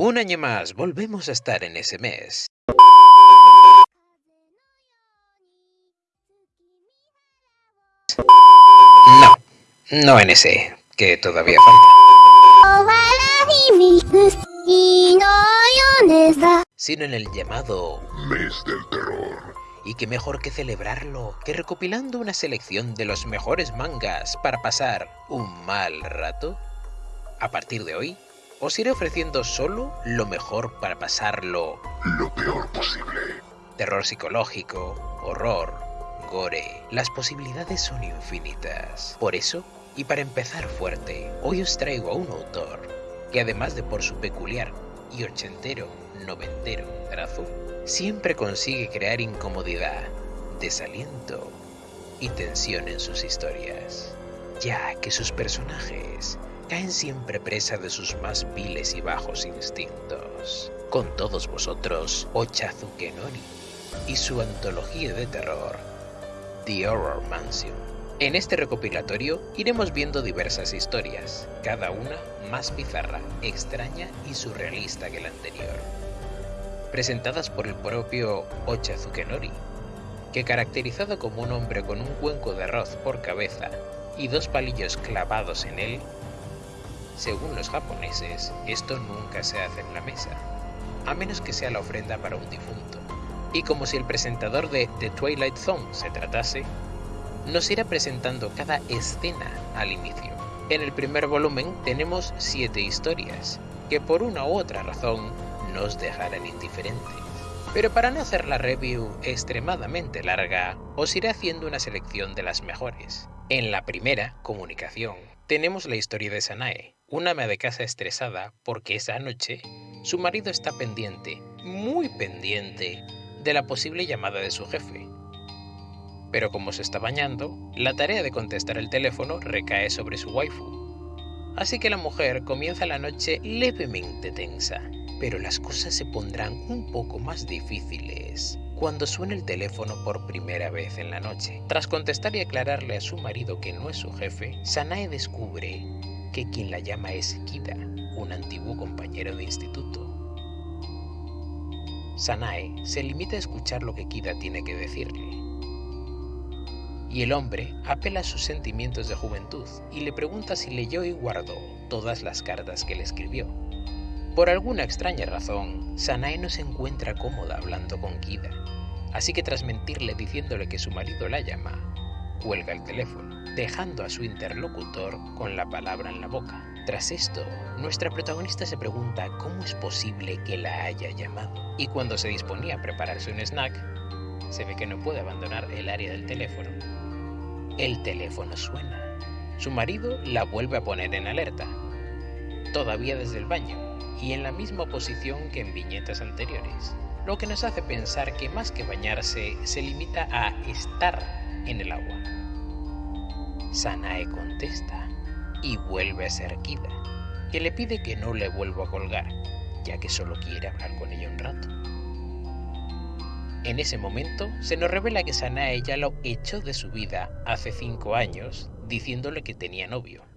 Un año más, volvemos a estar en ese mes. No, no en ese, que todavía falta. Sino en el llamado Mes del Terror. Y qué mejor que celebrarlo que recopilando una selección de los mejores mangas para pasar un mal rato. A partir de hoy, os iré ofreciendo solo lo mejor para pasarlo Lo peor posible. terror psicológico, horror, gore. Las posibilidades son infinitas. Por eso, y para empezar fuerte, hoy os traigo a un autor que además de por su peculiar y ochentero, noventero trazo, siempre consigue crear incomodidad, desaliento y tensión en sus historias, ya que sus personajes caen siempre presa de sus más viles y bajos instintos. Con todos vosotros, Ochazuke Nori y su antología de terror, The Horror Mansion. En este recopilatorio iremos viendo diversas historias, cada una más bizarra, extraña y surrealista que la anterior. Presentadas por el propio Ochazuke Nori, que caracterizado como un hombre con un cuenco de arroz por cabeza y dos palillos clavados en él, según los japoneses, esto nunca se hace en la mesa, a menos que sea la ofrenda para un difunto. Y como si el presentador de The Twilight Zone se tratase, nos irá presentando cada escena al inicio. En el primer volumen tenemos siete historias, que por una u otra razón nos dejarán indiferentes. Pero para no hacer la review extremadamente larga, os iré haciendo una selección de las mejores. En la primera, comunicación, tenemos la historia de Sanae, una ama de casa estresada porque esa noche su marido está pendiente, muy pendiente, de la posible llamada de su jefe. Pero como se está bañando, la tarea de contestar el teléfono recae sobre su waifu. Así que la mujer comienza la noche levemente tensa, pero las cosas se pondrán un poco más difíciles cuando suena el teléfono por primera vez en la noche. Tras contestar y aclararle a su marido que no es su jefe, Sanae descubre que quien la llama es Kida, un antiguo compañero de instituto. Sanae se limita a escuchar lo que Kida tiene que decirle. Y el hombre apela a sus sentimientos de juventud y le pregunta si leyó y guardó todas las cartas que le escribió. Por alguna extraña razón, Sanae no se encuentra cómoda hablando con Kida, así que tras mentirle diciéndole que su marido la llama, cuelga el teléfono, dejando a su interlocutor con la palabra en la boca. Tras esto, nuestra protagonista se pregunta cómo es posible que la haya llamado, y cuando se disponía a prepararse un snack, se ve que no puede abandonar el área del teléfono. El teléfono suena. Su marido la vuelve a poner en alerta, todavía desde el baño, y en la misma posición que en viñetas anteriores, lo que nos hace pensar que más que bañarse se limita a estar en el agua. Sanae contesta y vuelve a ser Kida, que le pide que no le vuelva a colgar, ya que solo quiere hablar con ella un rato. En ese momento se nos revela que Sanae ya lo echó de su vida hace cinco años, diciéndole que tenía novio.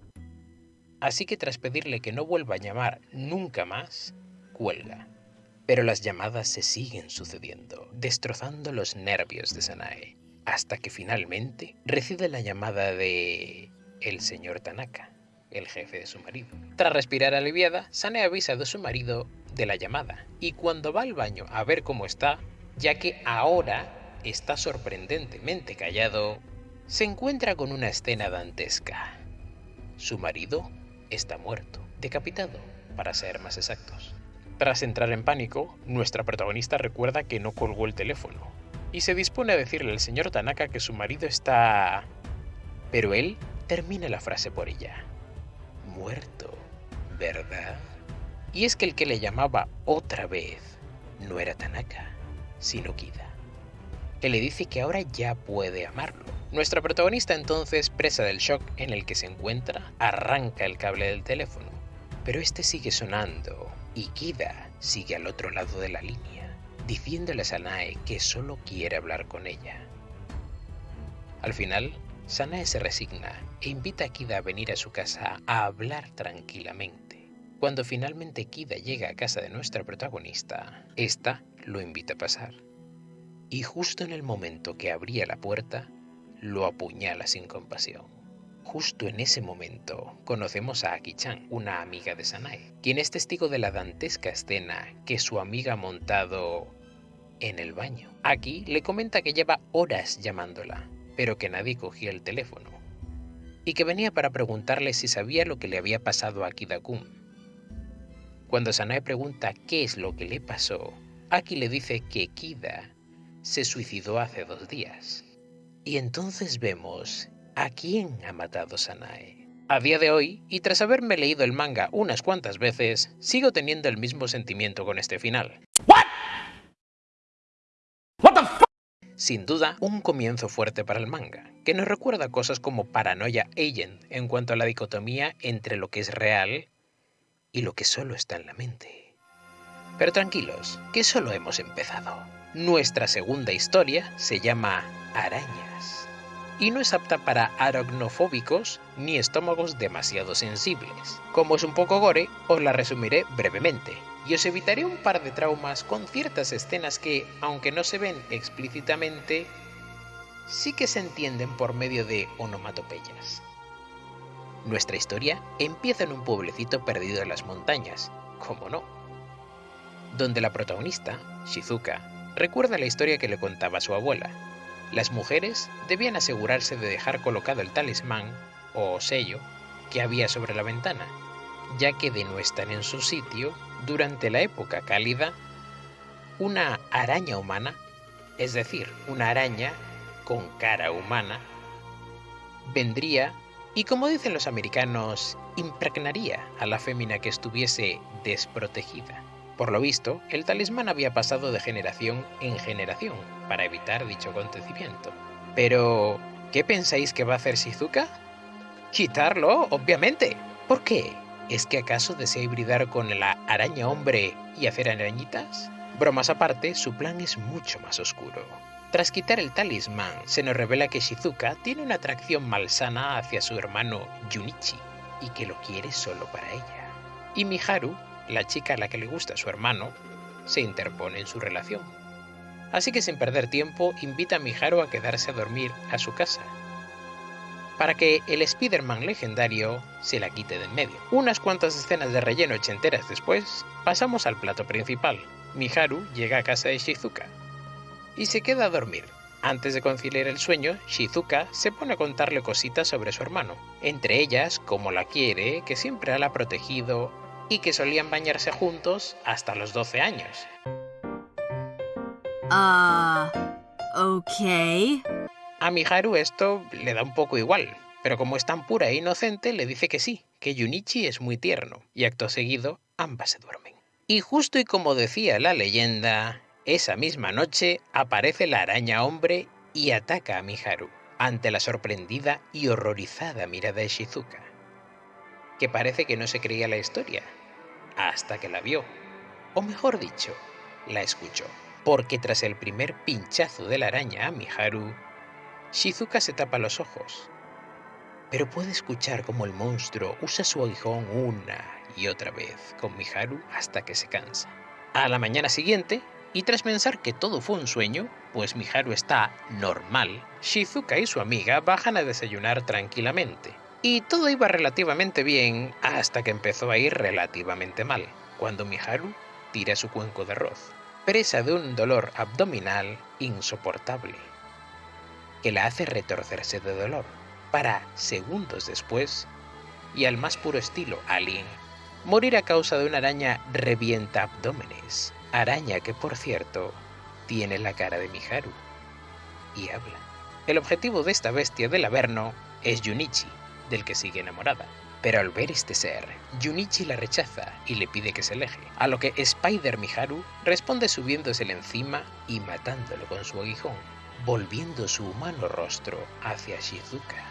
Así que tras pedirle que no vuelva a llamar nunca más, cuelga. Pero las llamadas se siguen sucediendo, destrozando los nervios de Sanae, hasta que finalmente recibe la llamada de el señor Tanaka, el jefe de su marido. Tras respirar aliviada, Sanae avisa de su marido de la llamada, y cuando va al baño a ver cómo está, ya que ahora está sorprendentemente callado, se encuentra con una escena dantesca. Su marido está muerto, decapitado, para ser más exactos. Tras entrar en pánico, nuestra protagonista recuerda que no colgó el teléfono y se dispone a decirle al señor Tanaka que su marido está... Pero él termina la frase por ella. Muerto, ¿verdad? Y es que el que le llamaba otra vez no era Tanaka, sino Kida, que le dice que ahora ya puede amarlo. Nuestra protagonista entonces, presa del shock en el que se encuentra, arranca el cable del teléfono, pero este sigue sonando y Kida sigue al otro lado de la línea, diciéndole a Sanae que solo quiere hablar con ella. Al final, Sanae se resigna e invita a Kida a venir a su casa a hablar tranquilamente, Cuando finalmente Kida llega a casa de nuestra protagonista, esta lo invita a pasar. Y justo en el momento que abría la puerta, lo apuñala sin compasión. Justo en ese momento conocemos a Aki-chan, una amiga de Sanae, quien es testigo de la dantesca escena que su amiga ha montado en el baño. Aki le comenta que lleva horas llamándola, pero que nadie cogía el teléfono, y que venía para preguntarle si sabía lo que le había pasado a Kida-kun. Cuando Sanae pregunta qué es lo que le pasó, Aki le dice que Kida se suicidó hace dos días. Y entonces vemos a quién ha matado Sanae. A día de hoy, y tras haberme leído el manga unas cuantas veces, sigo teniendo el mismo sentimiento con este final. Sin duda, un comienzo fuerte para el manga, que nos recuerda cosas como Paranoia Agent en cuanto a la dicotomía entre lo que es real y lo que solo está en la mente. Pero tranquilos, que solo hemos empezado. Nuestra segunda historia se llama Arañas y no es apta para aracnofóbicos ni estómagos demasiado sensibles. Como es un poco gore, os la resumiré brevemente y os evitaré un par de traumas con ciertas escenas que, aunque no se ven explícitamente, sí que se entienden por medio de onomatopeyas. Nuestra historia empieza en un pueblecito perdido en las montañas, como no, donde la protagonista, Shizuka, recuerda la historia que le contaba su abuela. Las mujeres debían asegurarse de dejar colocado el talismán o sello que había sobre la ventana, ya que de no estar en su sitio durante la época cálida, una araña humana, es decir, una araña con cara humana, vendría y como dicen los americanos, impregnaría a la fémina que estuviese desprotegida. Por lo visto, el talismán había pasado de generación en generación para evitar dicho acontecimiento. Pero, ¿qué pensáis que va a hacer Shizuka? Quitarlo, obviamente. ¿Por qué? ¿Es que acaso desea hibridar con la araña hombre y hacer arañitas? Bromas aparte, su plan es mucho más oscuro. Tras quitar el talismán, se nos revela que Shizuka tiene una atracción malsana hacia su hermano Junichi y que lo quiere solo para ella. Y Miharu la chica a la que le gusta su hermano se interpone en su relación. Así que sin perder tiempo invita a Miharu a quedarse a dormir a su casa, para que el Spider-Man legendario se la quite del medio. Unas cuantas escenas de relleno ochenteras después, pasamos al plato principal. Miharu llega a casa de Shizuka y se queda a dormir. Antes de conciliar el sueño, Shizuka se pone a contarle cositas sobre su hermano, entre ellas cómo la quiere, que siempre la ha protegido y que solían bañarse juntos hasta los 12 años. Ah, ok. A Miharu esto le da un poco igual, pero como es tan pura e inocente, le dice que sí, que Junichi es muy tierno, y acto seguido ambas se duermen. Y justo y como decía la leyenda, esa misma noche aparece la araña hombre y ataca a Miharu, ante la sorprendida y horrorizada mirada de Shizuka, que parece que no se creía la historia, hasta que la vio, o mejor dicho, la escuchó, porque tras el primer pinchazo de la araña a Miharu, Shizuka se tapa los ojos, pero puede escuchar como el monstruo usa su aguijón una y otra vez con Miharu hasta que se cansa. A la mañana siguiente, y tras pensar que todo fue un sueño, pues Miharu está normal, Shizuka y su amiga bajan a desayunar tranquilamente, y todo iba relativamente bien hasta que empezó a ir relativamente mal, cuando Miharu tira su cuenco de arroz, presa de un dolor abdominal insoportable, que la hace retorcerse de dolor, para segundos después, y al más puro estilo Alien, morir a causa de una araña revienta abdómenes, araña que por cierto tiene la cara de Miharu y habla. El objetivo de esta bestia del Averno es Junichi, del que sigue enamorada. Pero al ver este ser, Junichi la rechaza y le pide que se aleje, a lo que Spider Miharu responde subiéndosele encima y matándolo con su aguijón, volviendo su humano rostro hacia Shizuka,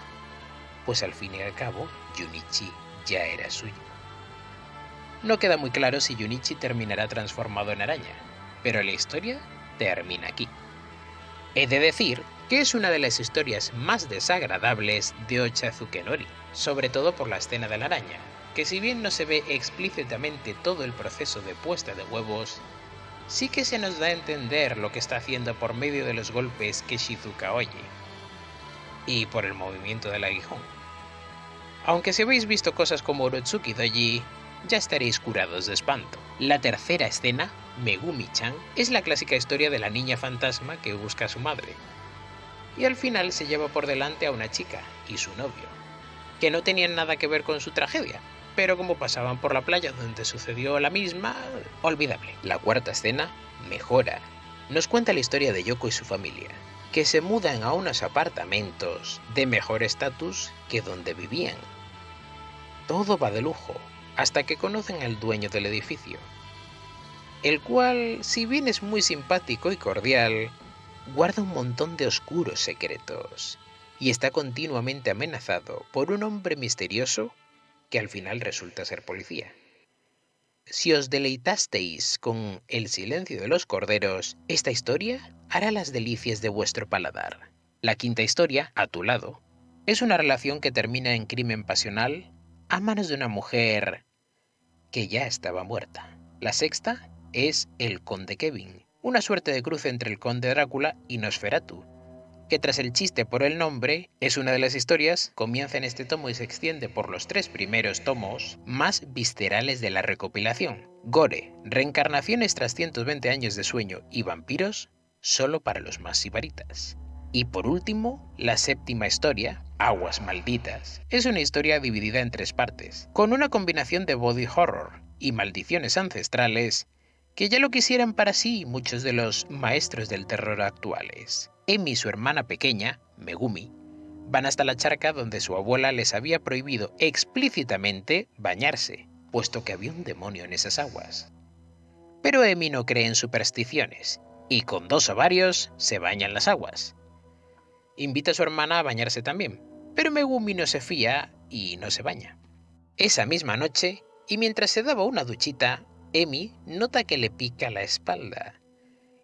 pues al fin y al cabo Junichi ya era suyo. No queda muy claro si Junichi terminará transformado en araña, pero la historia termina aquí. He de decir que es una de las historias más desagradables de Ochazuke Nori, sobre todo por la escena de la araña, que si bien no se ve explícitamente todo el proceso de puesta de huevos, sí que se nos da a entender lo que está haciendo por medio de los golpes que Shizuka oye, y por el movimiento del aguijón. Aunque si habéis visto cosas como Orotsuki Doji, ya estaréis curados de espanto. La tercera escena, Megumi-chan, es la clásica historia de la niña fantasma que busca a su madre. Y al final se lleva por delante a una chica y su novio, que no tenían nada que ver con su tragedia, pero como pasaban por la playa donde sucedió la misma, olvidable. La cuarta escena, Mejora, nos cuenta la historia de Yoko y su familia, que se mudan a unos apartamentos de mejor estatus que donde vivían. Todo va de lujo, hasta que conocen al dueño del edificio, el cual, si bien es muy simpático y cordial, guarda un montón de oscuros secretos y está continuamente amenazado por un hombre misterioso que al final resulta ser policía. Si os deleitasteis con El silencio de los corderos, esta historia hará las delicias de vuestro paladar. La quinta historia, A tu lado, es una relación que termina en crimen pasional a manos de una mujer que ya estaba muerta. La sexta es El Conde Kevin, una suerte de cruce entre el Conde Drácula y Nosferatu, que tras el chiste por el nombre, es una de las historias, comienza en este tomo y se extiende por los tres primeros tomos más viscerales de la recopilación. Gore, reencarnaciones tras 120 años de sueño y vampiros, solo para los más sibaritas. Y por último, la séptima historia, Aguas Malditas, es una historia dividida en tres partes, con una combinación de body horror y maldiciones ancestrales que ya lo quisieran para sí muchos de los maestros del terror actuales. Emi y su hermana pequeña, Megumi, van hasta la charca donde su abuela les había prohibido explícitamente bañarse, puesto que había un demonio en esas aguas. Pero Emi no cree en supersticiones, y con dos ovarios se baña en las aguas. Invita a su hermana a bañarse también, pero Megumi no se fía y no se baña. Esa misma noche, y mientras se daba una duchita, Emi nota que le pica la espalda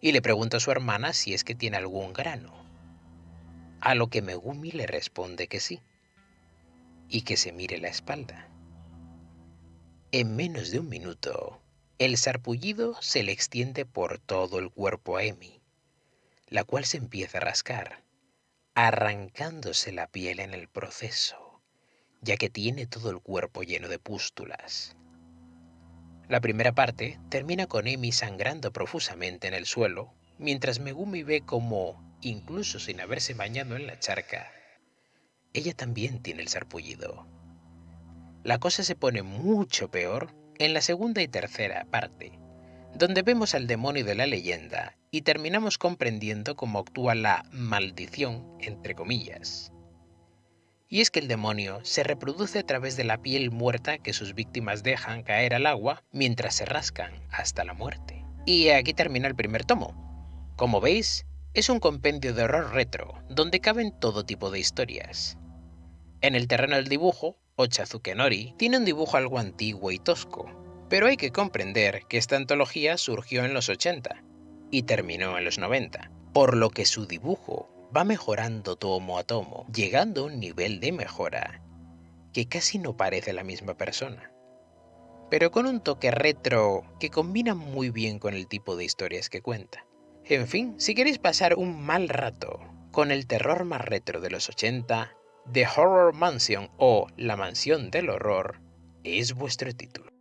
y le pregunta a su hermana si es que tiene algún grano. A lo que Megumi le responde que sí, y que se mire la espalda. En menos de un minuto, el sarpullido se le extiende por todo el cuerpo a Emi, la cual se empieza a rascar, arrancándose la piel en el proceso, ya que tiene todo el cuerpo lleno de pústulas. La primera parte termina con Emi sangrando profusamente en el suelo, mientras Megumi ve como, incluso sin haberse bañado en la charca, ella también tiene el sarpullido. La cosa se pone mucho peor en la segunda y tercera parte, donde vemos al demonio de la leyenda y terminamos comprendiendo cómo actúa la maldición, entre comillas. Y es que el demonio se reproduce a través de la piel muerta que sus víctimas dejan caer al agua mientras se rascan hasta la muerte. Y aquí termina el primer tomo. Como veis, es un compendio de horror retro, donde caben todo tipo de historias. En el terreno del dibujo, Ochazuke Nori tiene un dibujo algo antiguo y tosco, pero hay que comprender que esta antología surgió en los 80 y terminó en los 90, por lo que su dibujo va mejorando tomo a tomo, llegando a un nivel de mejora que casi no parece la misma persona, pero con un toque retro que combina muy bien con el tipo de historias que cuenta. En fin, si queréis pasar un mal rato con el terror más retro de los 80, The Horror Mansion o La Mansión del Horror es vuestro título.